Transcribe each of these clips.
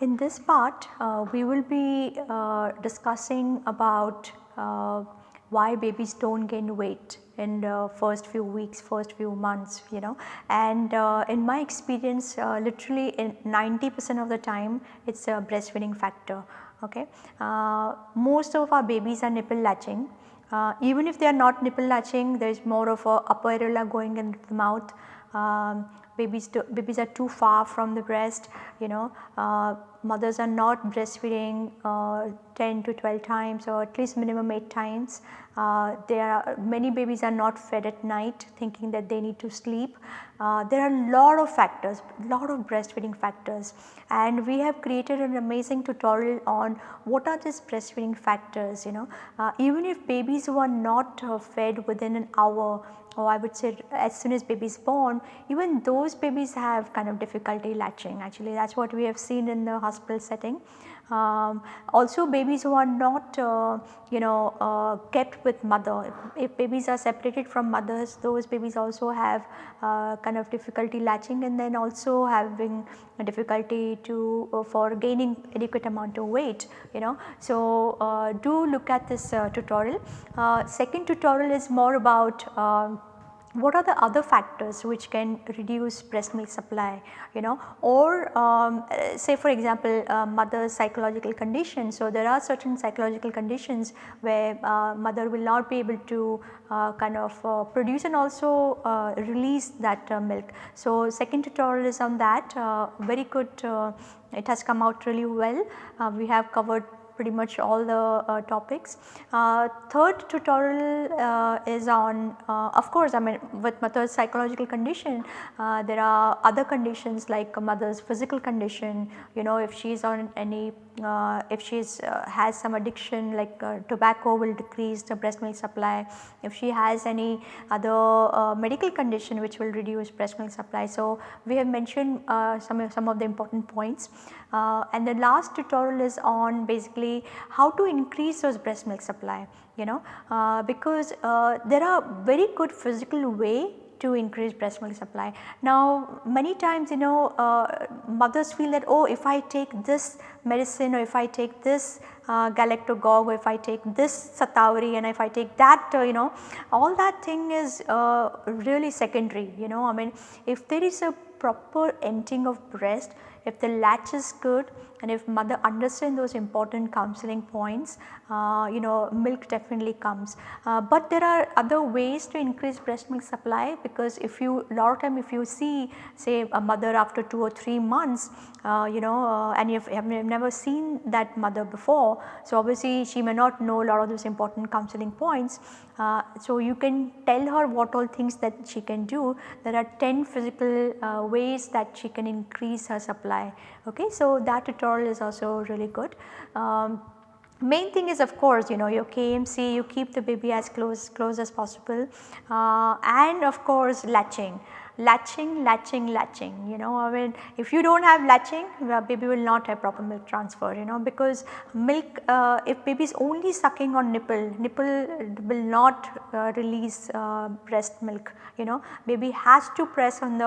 In this part uh, we will be uh, discussing about uh, why babies do not gain weight in the first few weeks, first few months you know and uh, in my experience uh, literally in 90 percent of the time it is a breastfeeding factor. Okay. Uh, most of our babies are nipple latching even if they are not nipple latching there is more of a upper areola going in the mouth um, babies, do, babies are too far from the breast you know uh, mothers are not breastfeeding uh, 10 to 12 times or at least minimum 8 times. Uh, there are many babies are not fed at night thinking that they need to sleep. Uh, there are a lot of factors, lot of breastfeeding factors and we have created an amazing tutorial on what are these breastfeeding factors you know. Uh, even if babies who are not uh, fed within an hour or I would say as soon as baby is born even those babies have kind of difficulty latching actually that is what we have seen in the hospital setting. Um, also babies who are not uh, you know uh, kept with mother if, babies are separated from mothers those babies also have uh, kind of difficulty latching and then also having difficulty to uh, for gaining adequate amount of weight you know. So, uh, do look at this uh, tutorial. second tutorial is more about um, what are the other factors which can reduce breast milk supply you know or um, say for example uh, mother's psychological condition. So, there are certain psychological conditions where uh, mother will not be able to uh, kind of uh, produce and also uh, release that uh, milk. So, second tutorial is on that very good it has come out really well. we have covered pretty much all the uh, topics. Uh, third tutorial uh, is on of course I mean with mother's psychological condition there are other conditions like mother's physical condition you know if she is on any uh, if she uh, has some addiction like uh, tobacco will decrease the breast milk supply, if she has any other uh, medical condition which will reduce breast milk supply. So, we have mentioned uh, some, of, some of the important points. Uh, and the last tutorial is on basically how to increase those breast milk supply you know? Because there are very good physical way to increase breast milk supply. Now many times you know uh, mothers feel that oh if I take this medicine or if I take this uh, galactagogue or if I take this Satavari and if I take that uh, you know all that thing is uh, really secondary you know I mean if there is a proper emptying of breast if the latch is good and if mother understand those important counseling points you know milk definitely comes. Uh, but there are other ways to increase breast milk supply because if you lot of time if you see say a mother after 2 or 3 months uh, you know uh, and you have never seen that mother before. So, obviously she may not know a lot of those important counseling points. Uh, so, you can tell her what all things that she can do. There are 10 physical uh, ways that she can increase her supply. Okay. So, that tutorial is also really good. Um, main thing is of course you know your KMC you keep the baby as close close as possible. Uh, and of course latching. Latching, latching, latching you know I mean if you do not have latching the baby will not have proper milk transfer you know because milk uh, if baby is only sucking on nipple, nipple will not uh, release uh, breast milk you know. Baby has to press on the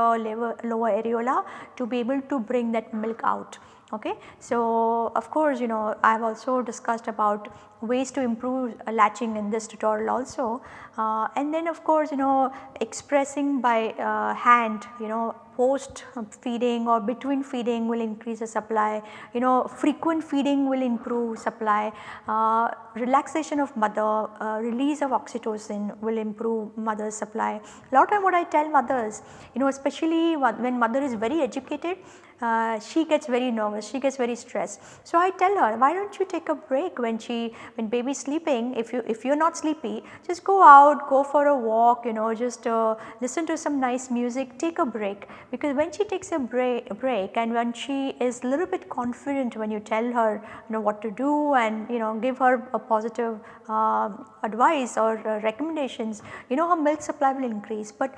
lower areola to be able to bring that milk out okay. So, of course you know I have also discussed about ways to improve uh, latching in this tutorial also uh, and then of course you know expressing by uh, hand you know post feeding or between feeding will increase the supply, you know frequent feeding will improve supply, uh, relaxation of mother, uh, release of oxytocin will improve mother's supply. A lot of what I tell mothers, you know especially when mother is very educated, uh, she gets very nervous, she gets very stressed. So I tell her why do not you take a break when she when baby is sleeping? If you if you are not sleepy just go out go for a walk you know just uh, listen to some nice music take a break. Because when she takes a break, break and when she is a little bit confident when you tell her you know what to do and you know give her a positive uh, advice or uh, recommendations you know her milk supply will increase. But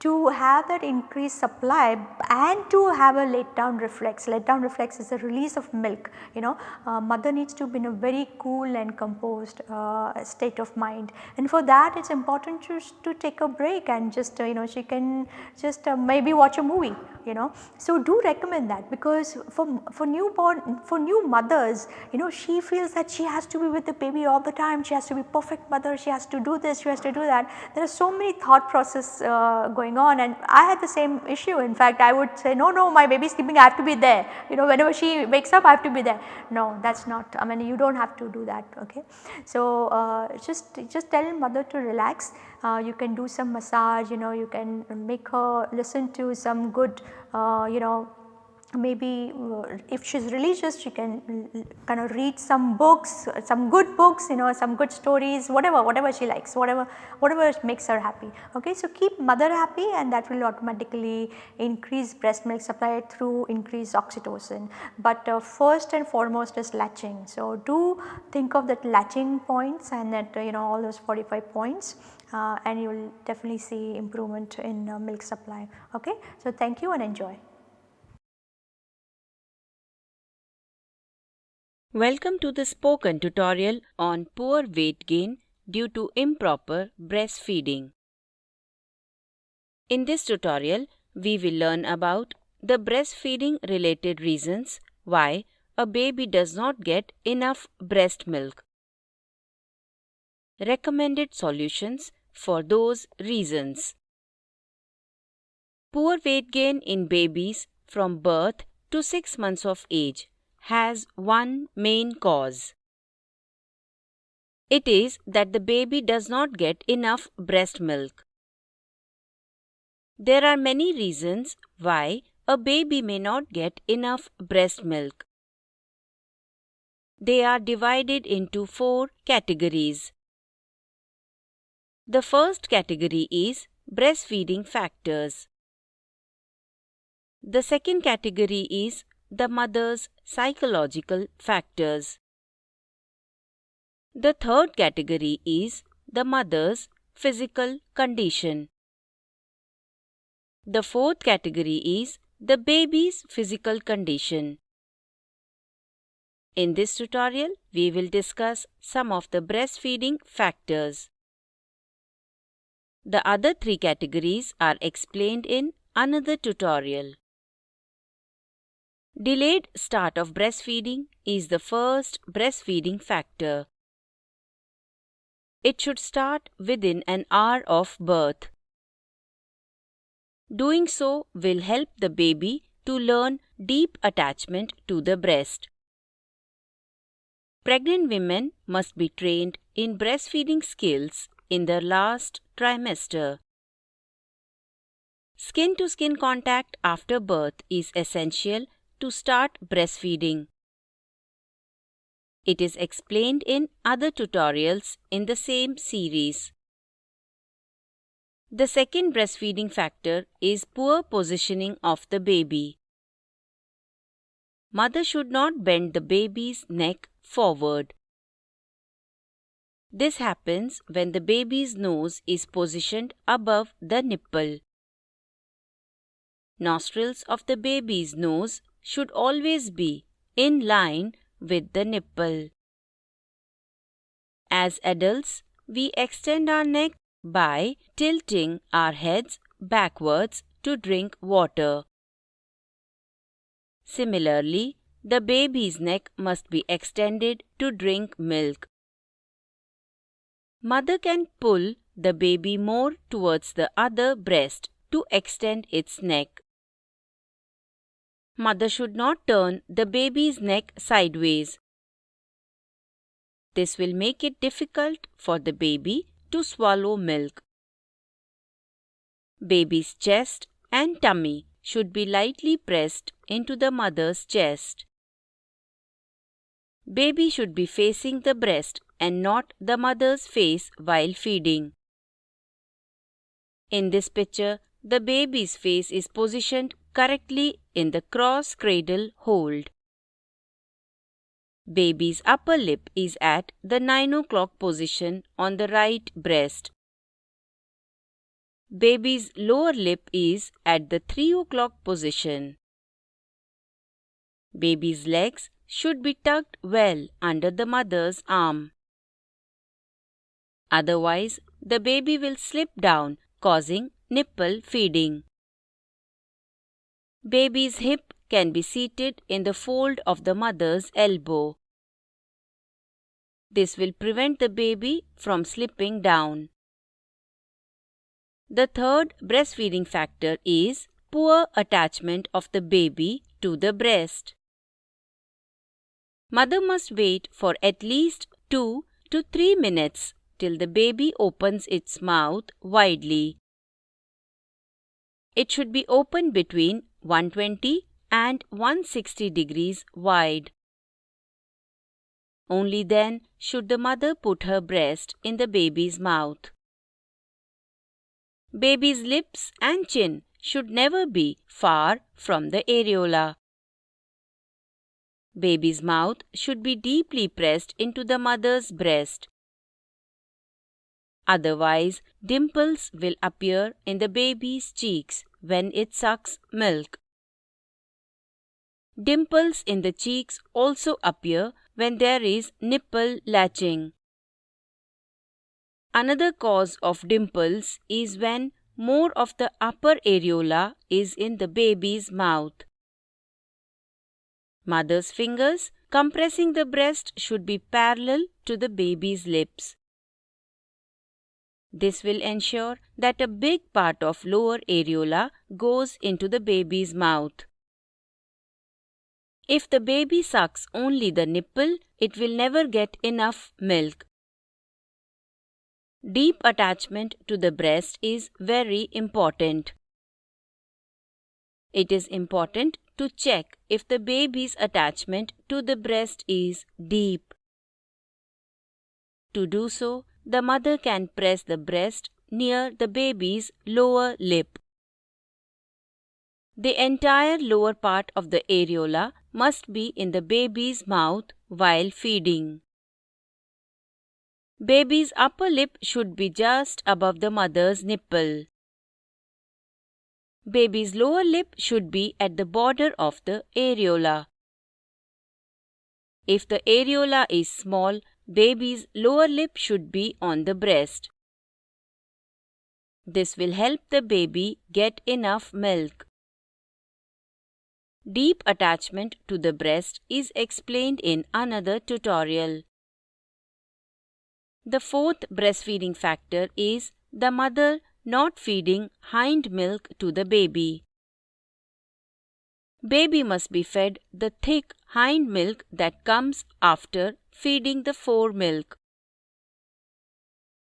to have that increased supply and to have a letdown reflex. Letdown reflex is the release of milk you know uh, mother needs to be in a very cool and composed uh, state of mind and for that it is important to, to take a break and just uh, you know she can just uh, maybe watch a movie you know. So, do recommend that because for, for newborn for new mothers you know she feels that she has to be with the baby all the time, she has to be perfect mother, she has to do this, she has to do that. There are so many thought process uh, going on and I had the same issue in fact I would say no no my baby is sleeping I have to be there you know whenever she wakes up I have to be there. No that is not I mean you do not have to do that okay. So, uh, just just tell mother to relax uh, you can do some massage you know you can make her listen to some good uh, you know maybe uh, if she is religious she can kind of read some books, some good books you know some good stories whatever, whatever she likes whatever, whatever makes her happy. Okay. So, keep mother happy and that will automatically increase breast milk supply through increased oxytocin. But uh, first and foremost is latching. So, do think of that latching points and that you know all those 45 points uh, and you will definitely see improvement in uh, milk supply. Okay. So, thank you and enjoy. Welcome to the spoken tutorial on poor weight gain due to improper breastfeeding. In this tutorial, we will learn about the breastfeeding related reasons why a baby does not get enough breast milk. Recommended solutions for those reasons. Poor weight gain in babies from birth to 6 months of age has one main cause. It is that the baby does not get enough breast milk. There are many reasons why a baby may not get enough breast milk. They are divided into four categories. The first category is breastfeeding factors. The second category is the mother's psychological factors. The third category is the mother's physical condition. The fourth category is the baby's physical condition. In this tutorial, we will discuss some of the breastfeeding factors. The other three categories are explained in another tutorial. Delayed start of breastfeeding is the first breastfeeding factor. It should start within an hour of birth. Doing so will help the baby to learn deep attachment to the breast. Pregnant women must be trained in breastfeeding skills in their last trimester. Skin to skin contact after birth is essential to start breastfeeding. It is explained in other tutorials in the same series. The second breastfeeding factor is poor positioning of the baby. Mother should not bend the baby's neck forward. This happens when the baby's nose is positioned above the nipple. Nostrils of the baby's nose should always be in line with the nipple. As adults, we extend our neck by tilting our heads backwards to drink water. Similarly, the baby's neck must be extended to drink milk. Mother can pull the baby more towards the other breast to extend its neck. Mother should not turn the baby's neck sideways. This will make it difficult for the baby to swallow milk. Baby's chest and tummy should be lightly pressed into the mother's chest. Baby should be facing the breast and not the mother's face while feeding. In this picture, the baby's face is positioned correctly in the cross cradle hold. Baby's upper lip is at the 9 o'clock position on the right breast. baby's lower lip is at the 3 o'clock position. Baby's legs should be tucked well under the mother's arm. Otherwise, the baby will slip down, causing nipple feeding. Baby's hip can be seated in the fold of the mother's elbow. This will prevent the baby from slipping down. The third breastfeeding factor is poor attachment of the baby to the breast. Mother must wait for at least 2 to 3 minutes till the baby opens its mouth widely. It should be open between 120 and 160 degrees wide. Only then should the mother put her breast in the baby's mouth. Baby's lips and chin should never be far from the areola. Baby's mouth should be deeply pressed into the mother's breast. Otherwise, dimples will appear in the baby's cheeks when it sucks milk. Dimples in the cheeks also appear when there is nipple latching. Another cause of dimples is when more of the upper areola is in the baby's mouth. Mother's fingers compressing the breast should be parallel to the baby's lips. This will ensure that a big part of lower areola goes into the baby's mouth. If the baby sucks only the nipple, it will never get enough milk. Deep attachment to the breast is very important. It is important to check if the baby's attachment to the breast is deep. To do so, the mother can press the breast near the baby's lower lip. The entire lower part of the areola must be in the baby's mouth while feeding. Baby's upper lip should be just above the mother's nipple. Baby's lower lip should be at the border of the areola. If the areola is small, baby's lower lip should be on the breast. This will help the baby get enough milk. Deep attachment to the breast is explained in another tutorial. The fourth breastfeeding factor is the mother not feeding hind milk to the baby. Baby must be fed the thick hind milk that comes after feeding the fore milk.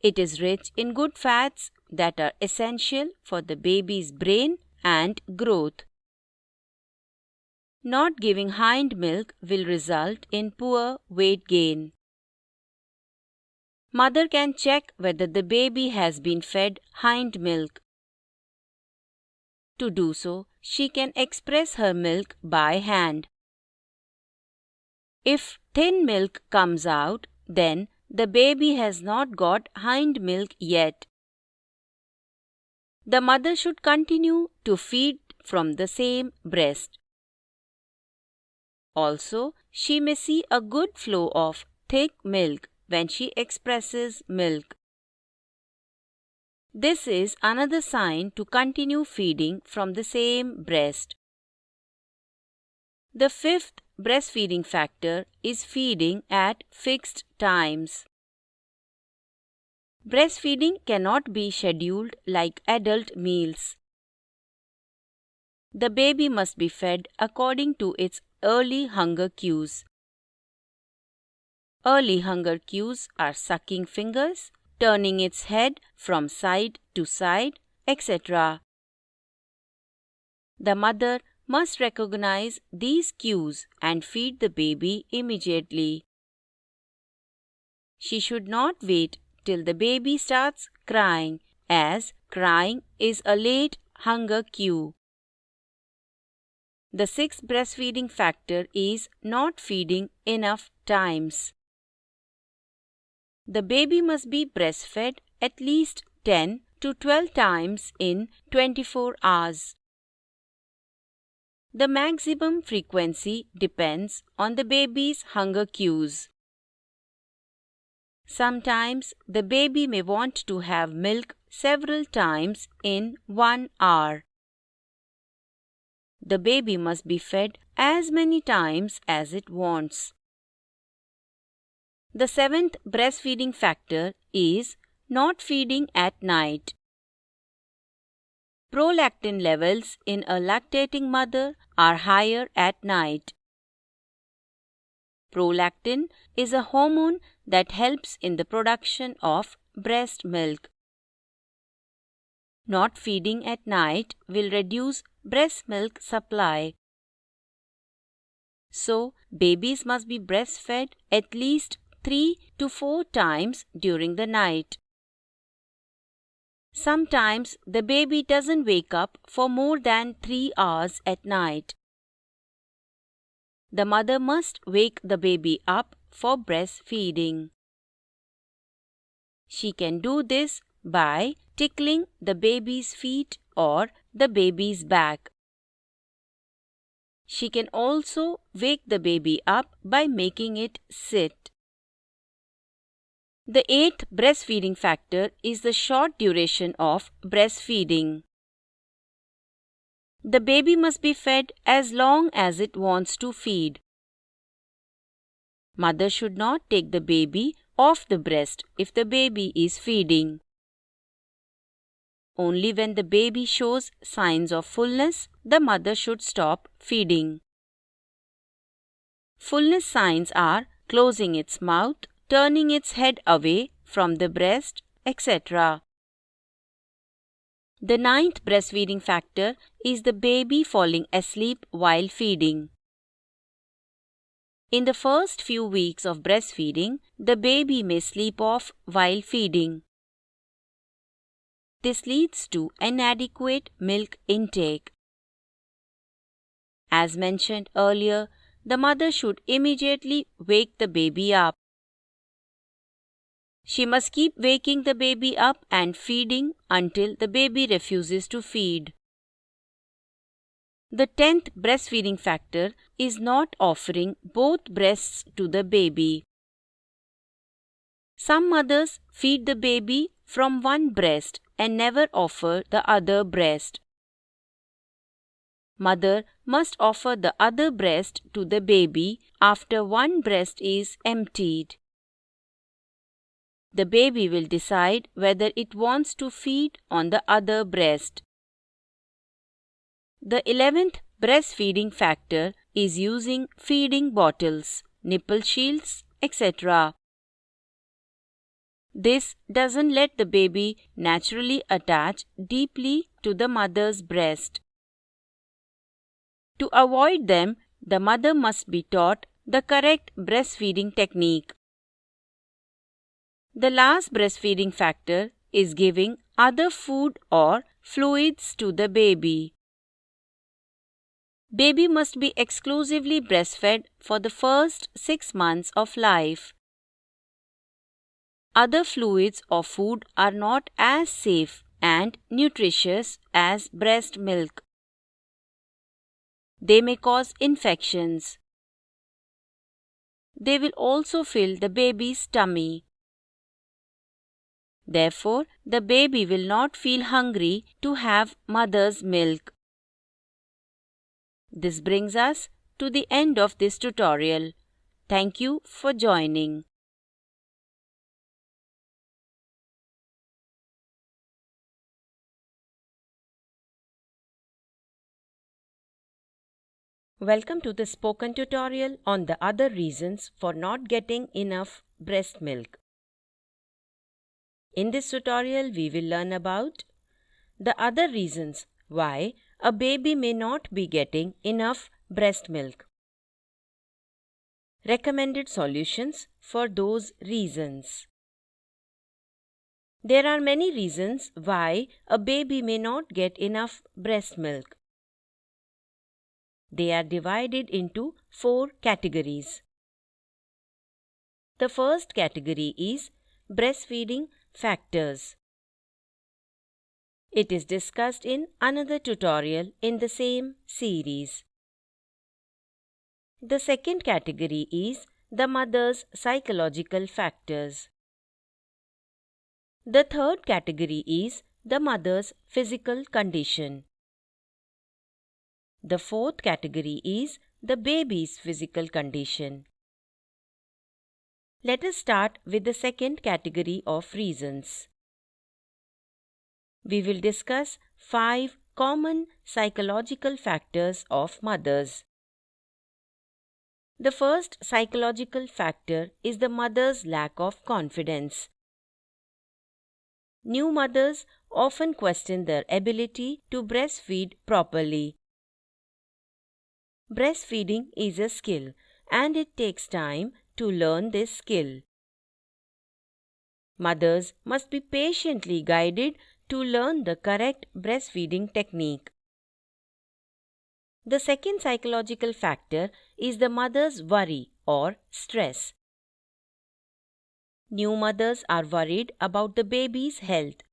It is rich in good fats that are essential for the baby's brain and growth. Not giving hind milk will result in poor weight gain. Mother can check whether the baby has been fed hind milk. To do so, she can express her milk by hand. If thin milk comes out, then the baby has not got hind milk yet. The mother should continue to feed from the same breast. Also, she may see a good flow of thick milk when she expresses milk. This is another sign to continue feeding from the same breast. The fifth breastfeeding factor is feeding at fixed times. Breastfeeding cannot be scheduled like adult meals. The baby must be fed according to its early hunger cues. Early hunger cues are sucking fingers, turning its head from side to side, etc. The mother must recognize these cues and feed the baby immediately. She should not wait till the baby starts crying, as crying is a late hunger cue. The sixth breastfeeding factor is not feeding enough times. The baby must be breastfed at least 10 to 12 times in 24 hours. The maximum frequency depends on the baby's hunger cues. Sometimes the baby may want to have milk several times in one hour. The baby must be fed as many times as it wants. The seventh breastfeeding factor is not feeding at night. Prolactin levels in a lactating mother are higher at night. Prolactin is a hormone that helps in the production of breast milk. Not feeding at night will reduce breast milk supply. So, babies must be breastfed at least 3 to 4 times during the night. Sometimes the baby doesn't wake up for more than 3 hours at night. The mother must wake the baby up for breastfeeding. She can do this by tickling the baby's feet or the baby's back. She can also wake the baby up by making it sit. The eighth breastfeeding factor is the short duration of breastfeeding. The baby must be fed as long as it wants to feed. Mother should not take the baby off the breast if the baby is feeding. Only when the baby shows signs of fullness, the mother should stop feeding. Fullness signs are closing its mouth, turning its head away from the breast, etc. The ninth breastfeeding factor is the baby falling asleep while feeding. In the first few weeks of breastfeeding, the baby may sleep off while feeding. This leads to inadequate milk intake. As mentioned earlier, the mother should immediately wake the baby up. She must keep waking the baby up and feeding until the baby refuses to feed. The tenth breastfeeding factor is not offering both breasts to the baby. Some mothers feed the baby from one breast and never offer the other breast. Mother must offer the other breast to the baby after one breast is emptied. The baby will decide whether it wants to feed on the other breast. The 11th breastfeeding factor is using feeding bottles, nipple shields, etc. This doesn't let the baby naturally attach deeply to the mother's breast. To avoid them, the mother must be taught the correct breastfeeding technique. The last breastfeeding factor is giving other food or fluids to the baby. Baby must be exclusively breastfed for the first 6 months of life. Other fluids or food are not as safe and nutritious as breast milk. They may cause infections. They will also fill the baby's tummy. Therefore, the baby will not feel hungry to have mother's milk. This brings us to the end of this tutorial. Thank you for joining. Welcome to the spoken tutorial on the other reasons for not getting enough breast milk. In this tutorial, we will learn about the other reasons why a baby may not be getting enough breast milk. Recommended solutions for those reasons. There are many reasons why a baby may not get enough breast milk. They are divided into four categories. The first category is breastfeeding factors. It is discussed in another tutorial in the same series. The second category is the mother's psychological factors. The third category is the mother's physical condition. The fourth category is the baby's physical condition. Let us start with the second category of reasons. We will discuss five common psychological factors of mothers. The first psychological factor is the mother's lack of confidence. New mothers often question their ability to breastfeed properly. Breastfeeding is a skill and it takes time to learn this skill. Mothers must be patiently guided to learn the correct breastfeeding technique. The second psychological factor is the mother's worry or stress. New mothers are worried about the baby's health.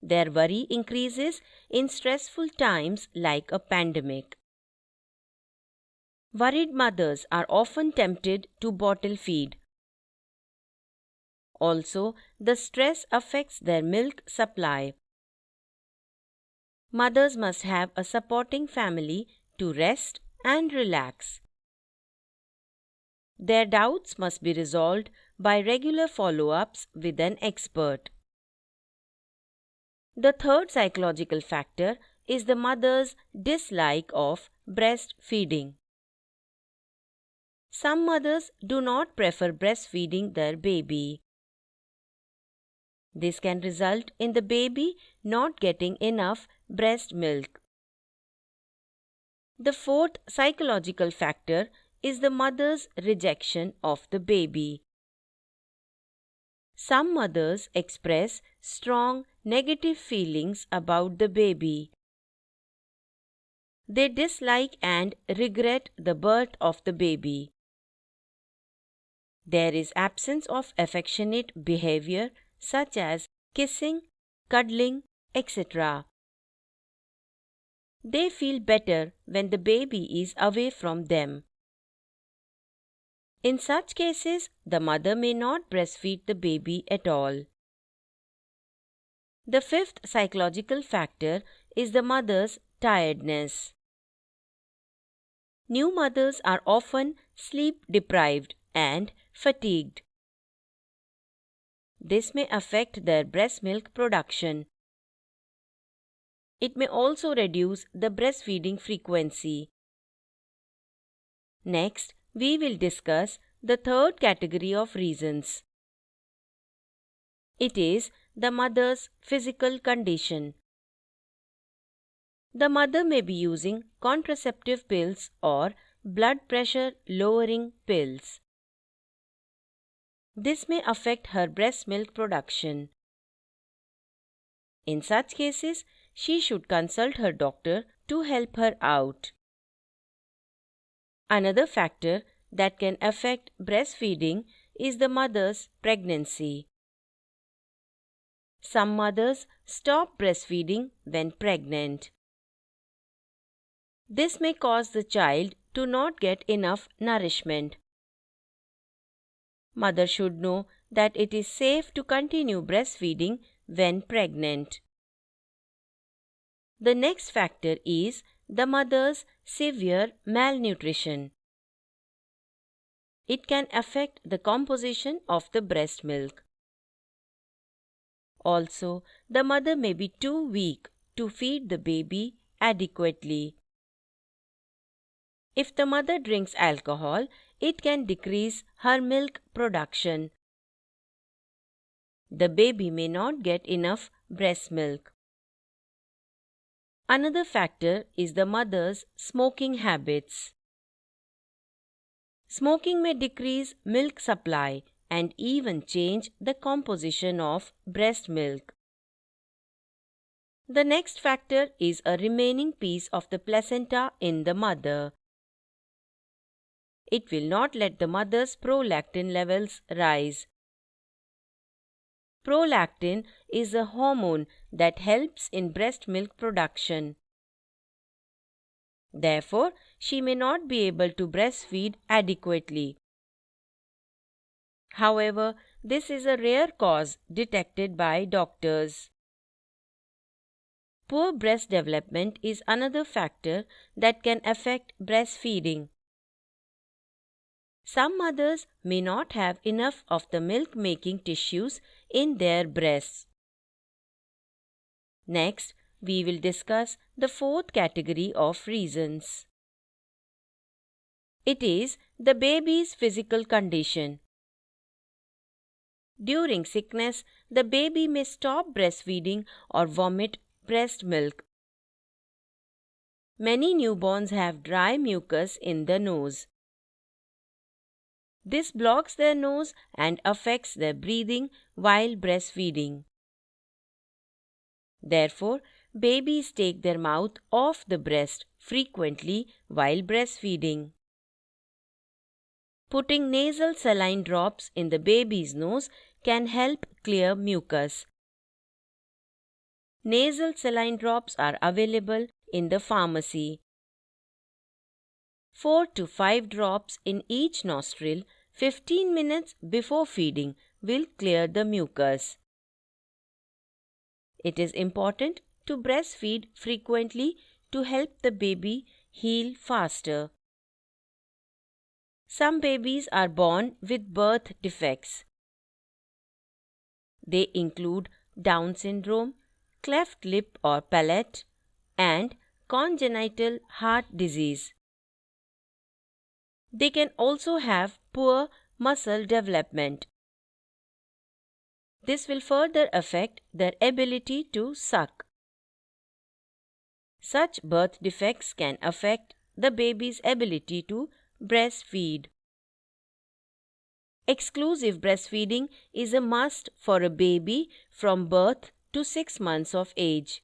Their worry increases in stressful times like a pandemic. Worried mothers are often tempted to bottle feed. Also, the stress affects their milk supply. Mothers must have a supporting family to rest and relax. Their doubts must be resolved by regular follow ups with an expert. The third psychological factor is the mother's dislike of breastfeeding. Some mothers do not prefer breastfeeding their baby. This can result in the baby not getting enough breast milk. The fourth psychological factor is the mother's rejection of the baby. Some mothers express strong negative feelings about the baby. They dislike and regret the birth of the baby. There is absence of affectionate behavior such as kissing, cuddling, etc. They feel better when the baby is away from them. In such cases, the mother may not breastfeed the baby at all. The fifth psychological factor is the mother's tiredness. New mothers are often sleep deprived and fatigued. This may affect their breast milk production. It may also reduce the breastfeeding frequency. Next, we will discuss the third category of reasons. It is the mother's physical condition. The mother may be using contraceptive pills or blood pressure lowering pills. This may affect her breast milk production. In such cases, she should consult her doctor to help her out. Another factor that can affect breastfeeding is the mother's pregnancy. Some mothers stop breastfeeding when pregnant. This may cause the child to not get enough nourishment. Mother should know that it is safe to continue breastfeeding when pregnant. The next factor is the mother's severe malnutrition. It can affect the composition of the breast milk. Also, the mother may be too weak to feed the baby adequately. If the mother drinks alcohol, it can decrease her milk production. The baby may not get enough breast milk. Another factor is the mother's smoking habits. Smoking may decrease milk supply and even change the composition of breast milk. The next factor is a remaining piece of the placenta in the mother. It will not let the mother's prolactin levels rise. Prolactin is a hormone that helps in breast milk production. Therefore, she may not be able to breastfeed adequately. However, this is a rare cause detected by doctors. Poor breast development is another factor that can affect breastfeeding. Some mothers may not have enough of the milk making tissues in their breasts. Next, we will discuss the fourth category of reasons. It is the baby's physical condition. During sickness, the baby may stop breastfeeding or vomit breast milk. Many newborns have dry mucus in the nose. This blocks their nose and affects their breathing while breastfeeding. Therefore, babies take their mouth off the breast frequently while breastfeeding. Putting nasal saline drops in the baby's nose can help clear mucus. Nasal saline drops are available in the pharmacy. 4 to 5 drops in each nostril 15 minutes before feeding will clear the mucus. It is important to breastfeed frequently to help the baby heal faster. Some babies are born with birth defects. They include Down syndrome, cleft lip or palate, and congenital heart disease. They can also have poor muscle development. This will further affect their ability to suck. Such birth defects can affect the baby's ability to breastfeed. Exclusive breastfeeding is a must for a baby from birth to 6 months of age.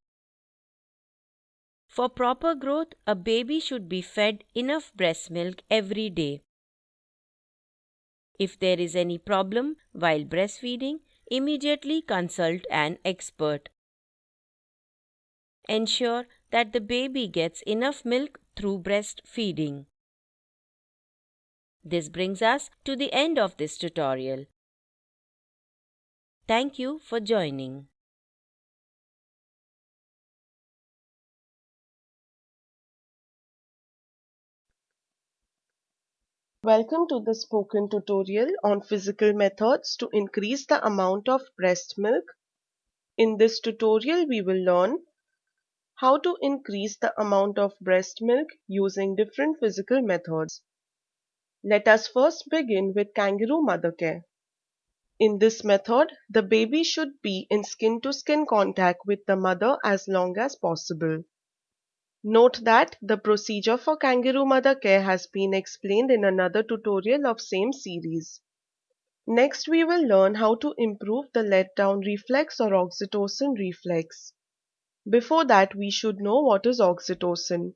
For proper growth, a baby should be fed enough breast milk every day. If there is any problem while breastfeeding, immediately consult an expert. Ensure that the baby gets enough milk through breastfeeding. This brings us to the end of this tutorial. Thank you for joining. Welcome to the spoken tutorial on physical methods to increase the amount of breast milk. In this tutorial, we will learn how to increase the amount of breast milk using different physical methods. Let us first begin with kangaroo mother care. In this method, the baby should be in skin-to-skin -skin contact with the mother as long as possible. Note that the procedure for kangaroo mother care has been explained in another tutorial of same series. Next we will learn how to improve the let-down reflex or oxytocin reflex. Before that we should know what is oxytocin.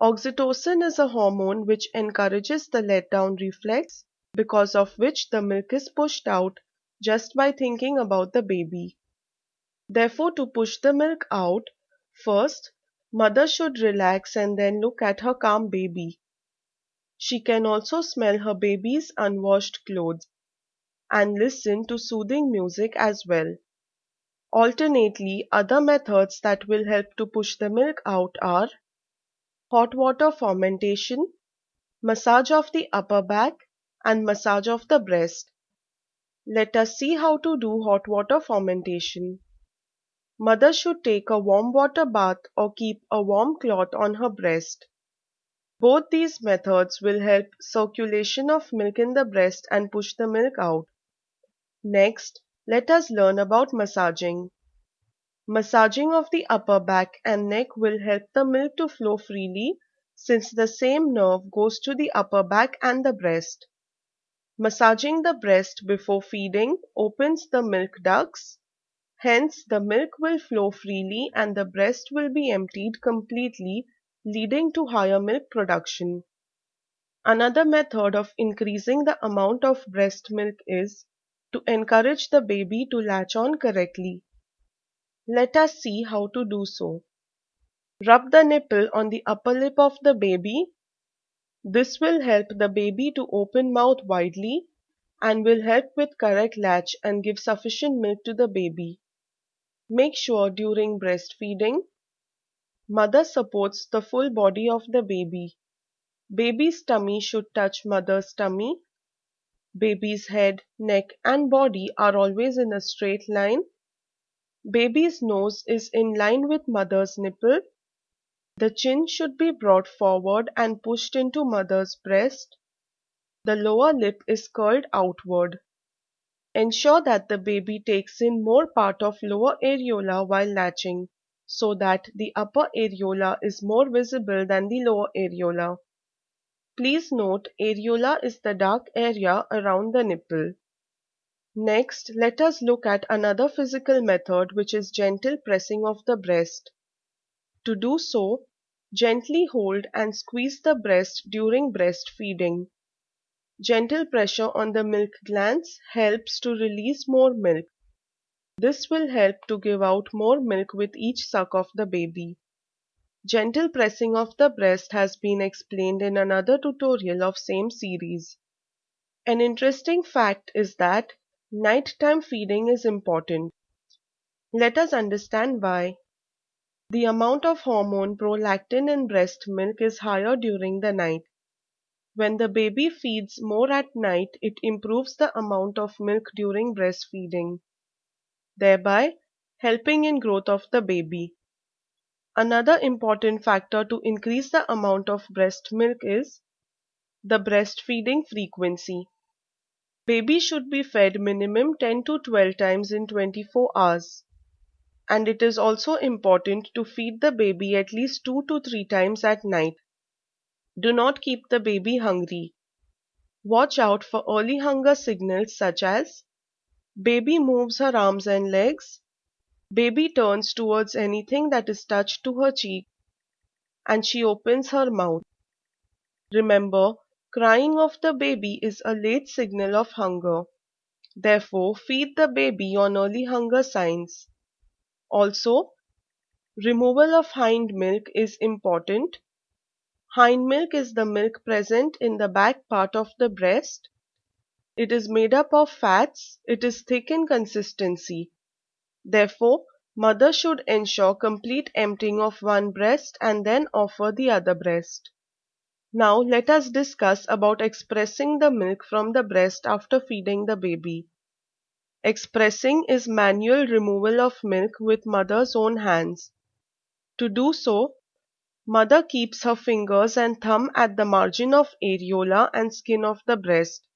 Oxytocin is a hormone which encourages the let-down reflex because of which the milk is pushed out just by thinking about the baby. Therefore to push the milk out, first Mother should relax and then look at her calm baby. She can also smell her baby's unwashed clothes and listen to soothing music as well. Alternately, other methods that will help to push the milk out are hot water fomentation, massage of the upper back, and massage of the breast. Let us see how to do hot water fomentation. Mother should take a warm water bath or keep a warm cloth on her breast. Both these methods will help circulation of milk in the breast and push the milk out. Next, let us learn about massaging. Massaging of the upper back and neck will help the milk to flow freely since the same nerve goes to the upper back and the breast. Massaging the breast before feeding opens the milk ducts Hence the milk will flow freely and the breast will be emptied completely leading to higher milk production. Another method of increasing the amount of breast milk is to encourage the baby to latch on correctly. Let us see how to do so. Rub the nipple on the upper lip of the baby. This will help the baby to open mouth widely and will help with correct latch and give sufficient milk to the baby. Make sure during breastfeeding, mother supports the full body of the baby. Baby's tummy should touch mother's tummy. Baby's head, neck and body are always in a straight line. Baby's nose is in line with mother's nipple. The chin should be brought forward and pushed into mother's breast. The lower lip is curled outward. Ensure that the baby takes in more part of lower areola while latching so that the upper areola is more visible than the lower areola. Please note areola is the dark area around the nipple. Next, let us look at another physical method which is gentle pressing of the breast. To do so, gently hold and squeeze the breast during breastfeeding. Gentle pressure on the milk glands helps to release more milk. This will help to give out more milk with each suck of the baby. Gentle pressing of the breast has been explained in another tutorial of same series. An interesting fact is that nighttime feeding is important. Let us understand why. The amount of hormone prolactin in breast milk is higher during the night. When the baby feeds more at night, it improves the amount of milk during breastfeeding, thereby helping in growth of the baby. Another important factor to increase the amount of breast milk is the breastfeeding frequency. Baby should be fed minimum 10 to 12 times in 24 hours. And it is also important to feed the baby at least 2 to 3 times at night. Do not keep the baby hungry. Watch out for early hunger signals such as baby moves her arms and legs, Baby turns towards anything that is touched to her cheek and she opens her mouth. Remember, crying of the baby is a late signal of hunger. Therefore, feed the baby on early hunger signs. Also, removal of hind milk is important. Hind milk is the milk present in the back part of the breast. It is made up of fats. It is thick in consistency. Therefore, mother should ensure complete emptying of one breast and then offer the other breast. Now let us discuss about expressing the milk from the breast after feeding the baby. Expressing is manual removal of milk with mother's own hands. To do so, mother keeps her fingers and thumb at the margin of areola and skin of the breast.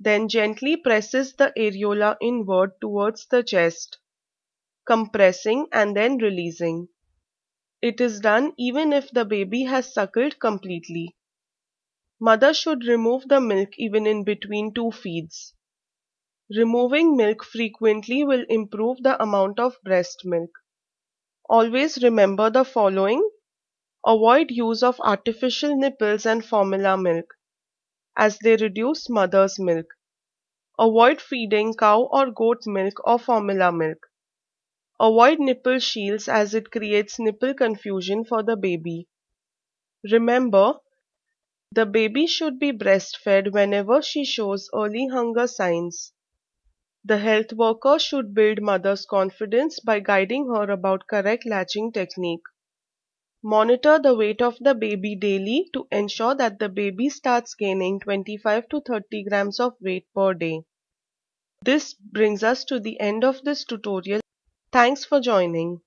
Then gently presses the areola inward towards the chest compressing and then releasing. It is done even if the baby has suckled completely. Mother should remove the milk even in between two feeds. Removing milk frequently will improve the amount of breast milk. Always remember the following. Avoid use of artificial nipples and formula milk as they reduce mother's milk. Avoid feeding cow or goat milk or formula milk. Avoid nipple shields as it creates nipple confusion for the baby. Remember, the baby should be breastfed whenever she shows early hunger signs. The health worker should build mother's confidence by guiding her about correct latching technique. Monitor the weight of the baby daily to ensure that the baby starts gaining 25 to 30 grams of weight per day. This brings us to the end of this tutorial. Thanks for joining.